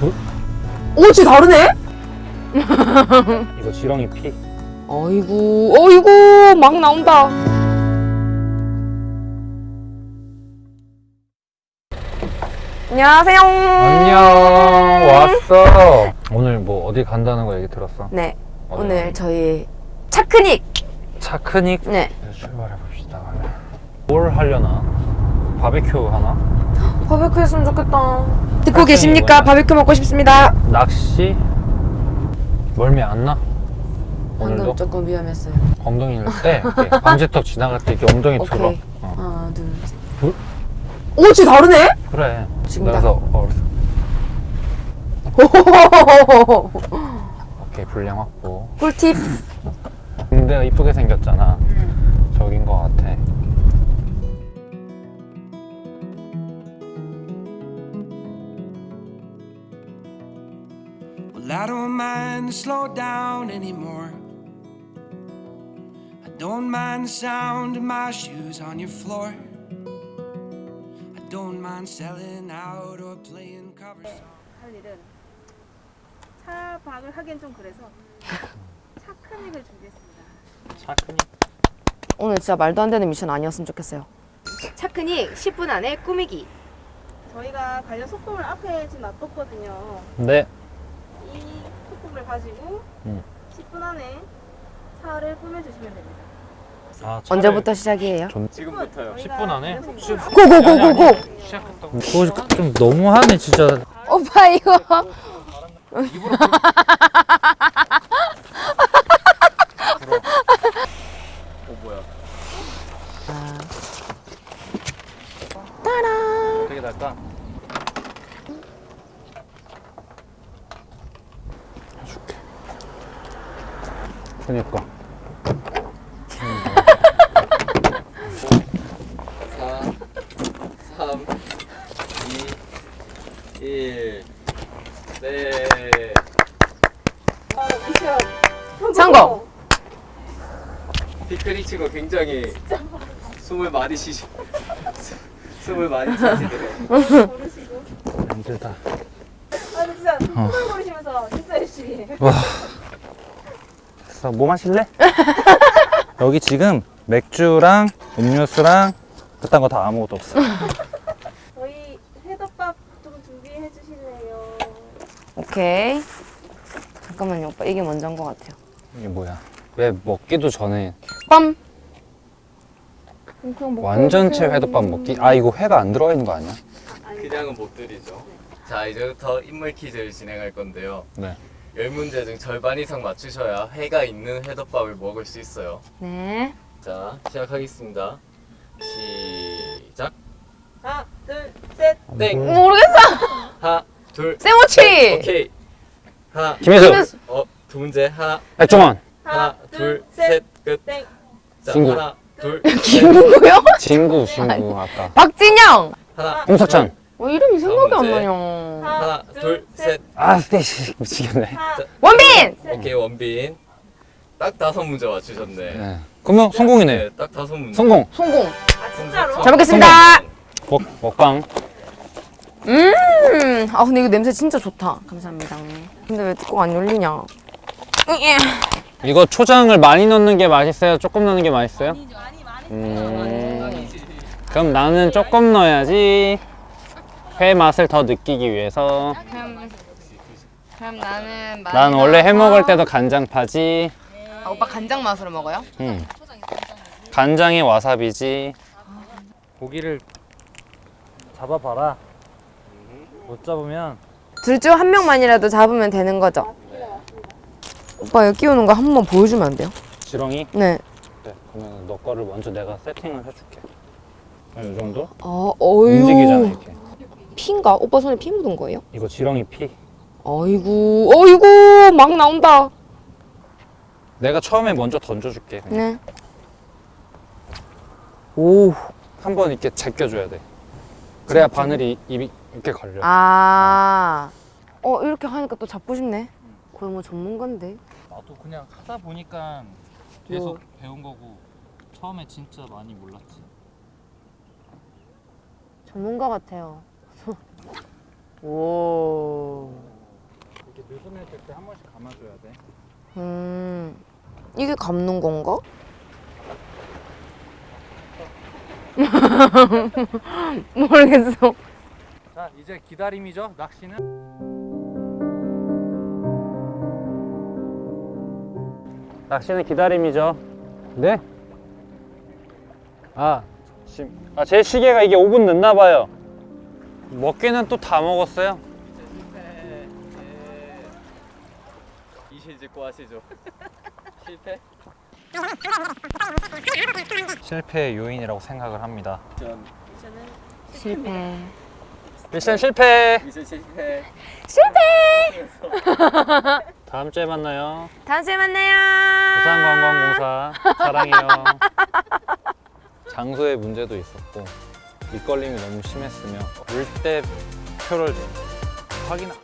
오, 진짜 다르네? 이거 지렁이 피. 어이구, 어이구, 막 나온다. 안녕하세요. 안녕 왔어. 오늘 뭐 어디 간다는 거 얘기 들었어? 네, 어디 오늘? 저희 차크닉. 차크닉 네, 출발해 봅시다. 뭘 하려나? 바베큐 하나? 바베큐 했으면 좋겠다. 듣고 차크닉 계십니까? 뭐야? 바베큐 먹고 싶습니다. 낚시? 멀미 안 나? 오늘도 조금 위험했어요. 엉덩이를 때 이렇게 방지턱 지나갈 때 이렇게 엉덩이 오케이. 들어. 어. 하나, 둘, 셋. 둘? 오, 진짜 다르네? 그래. 지금다. 그래서 어, 오케이 분량 확보. 꿀팁. 군대가 이쁘게 생겼잖아. 저긴 거 같아. Well, I don't mind to slow down anymore. I don't mind the sound of my shoes on your floor. I don't mind selling out or playing cover songs. 할 일은 차박을 하기엔 좀 그래서 차크닉을 준비했습니다. 차크닉. 오늘 진짜 말도 안 되는 미션 아니었으면 좋겠어요. 차크닉 10분 안에 꾸미기. 저희가 관련 소품을 앞에 지금 놔뒀거든요. 네. 이 소품을 가지고 음. 10분 안에 차를 꾸며주시면 됩니다. 아, 언제부터 시작이에요? 좀 지금부터요. 10분 안에? 고고고고고. 시작했다고. 그거 좀 너무하네 진짜. 오빠 이거 될까? 해줄게. 그니까. 3, 2, 1. 네. 성공. 피크닉 치고 굉장히 숨을 많이 쉬시. 숨을 많이 쉬시더라고요. 힘들다. 아 진짜 소품 고르시면서 진짜 열심히. 와. 됐어. 뭐 마실래? 여기 지금 맥주랑 음료수랑 그딴 거 다 아무것도 없어. 저희 회덮밥 좀 준비해 주실래요? 오케이. 잠깐만요, 오빠. 이게 먼저인 것 같아요. 이게 뭐야? 왜 먹기도 전에 빰. 완전체. 회덮밥 먹기? 아 이거 회가 안 들어가 있는 거 아니야? 그냥은 못 드리죠. 자, 이제부터 인물 퀴즈를 진행할 건데요. 네. 열 문제 중 절반 이상 맞추셔야 회가 있는 회덮밥을 먹을 수 있어요. 네. 자, 시작하겠습니다. 시작. 하나, 둘, 셋. 땡. 모르겠어. 하나, 둘. 세모치. 오케이. 하나. 김혜수. 어, 두 문제. 하나, 백종원. 하나, 둘, 셋. 끝. 땡. 자, 친구. 하나, 둘, 셋. 누구요? 진구 친구 아까. 박진영. 하나, 홍석천. 어, 이름이 생각이 안. 나냐. 하나, 둘, 셋. 아 스테이시 미치겠네. 하나, 원빈. 오케이, 원빈. 딱 다섯 문제 맞추셨네. 네. 그러면 성공이네. 네, 딱 다섯 문제. 성공. 성공. 아 진짜로? 잘 먹겠습니다. 먹 먹방. 음. 아 근데 이거 냄새 진짜 좋다. 감사합니다. 근데 왜 뚜껑 안 열리냐? 이거 초장을 많이 넣는 게 맛있어요? 조금 넣는 게 맛있어요? 음, 그럼 나는 조금 넣어야지. 회 맛을 더 느끼기 위해서. 그럼 나는 난 원래 해 먹을 때도 간장 파지. 아, 오빠 간장 맛으로 먹어요? 음. 간장에 와사비지. 고기를 잡아봐라. 못 잡으면 둘 중 한 명만이라도 잡으면 되는 거죠? 오빠 여기 끼우는 거 한 번만 보여주면 안 돼요? 지렁이. 네. 네, 그러면 너 거를 먼저 내가 세팅을 해줄게. 이 정도? 아, 어유. 움직이잖아 이렇게. 피인가? 오빠 손에 피 묻은 거예요? 이거 지렁이 피. 어이구, 어이구, 막 나온다. 내가 처음에 먼저 던져줄게. 그냥. 네. 오. 한 번 이렇게 제껴줘야 돼. 그래야 바늘이 입이 이렇게 걸려. 아. 어, 이렇게 하니까 또 잡고 싶네. 거의 뭐 전문가인데. 나도 그냥 하다 보니까 계속 배운 거고 처음에 진짜 많이 몰랐지. 전문가 같아요. 오. 번씩 감아줘야 돼. 음, 이게 감는 건가? 모르겠어. 자 이제 기다림이죠. 낚시는 낚시는 기다림이죠. 네? 아, 지금 아, 제 시계가 이게 5분 늦나 봐요. 먹기는 또 다 먹었어요. 이실 짓고 하시죠. 실패? 실패의 요인이라고 생각을 합니다. 전 실패. 미션 실패. 미션 실패. 다음 주에 만나요. 다음 주에 만나요. 부산관광공사 사랑해요. 장소에 문제도 있었고 밑걸림이 너무 심했으며 올 때 표를 확인하...